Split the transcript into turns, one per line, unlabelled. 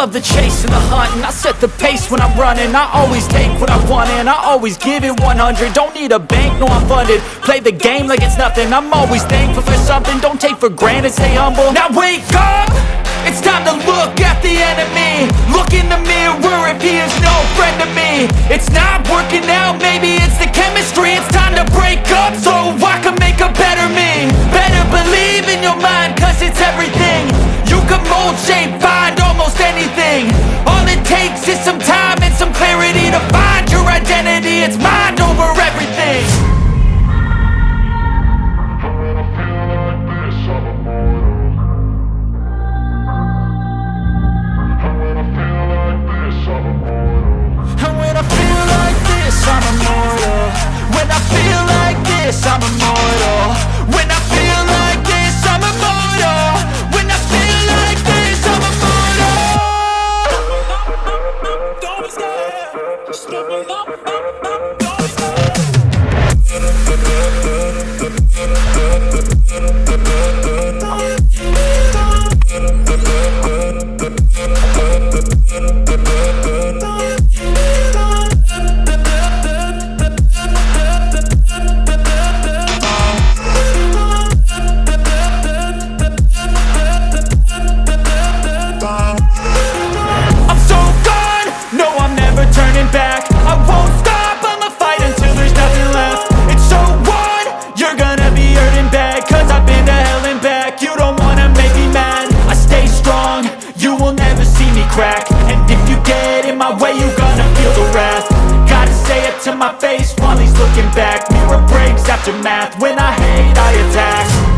love the chase and the hunt And I set the pace when I'm running. I always take what I want and I always give it 100 Don't need a bank, no I'm funded. Play the game like it's nothing. I'm always thankful for something. Don't take for granted, stay humble. Now wake up! It's time to look at the enemy. Look in the mirror if he is no friend to me. It's not working out, maybe it's
this, I'm immortal
crack. And if you get in my way, you're gonna feel the wrath. Gotta say it to my face while he's looking back. Mirror breaks after math, when I hate I attack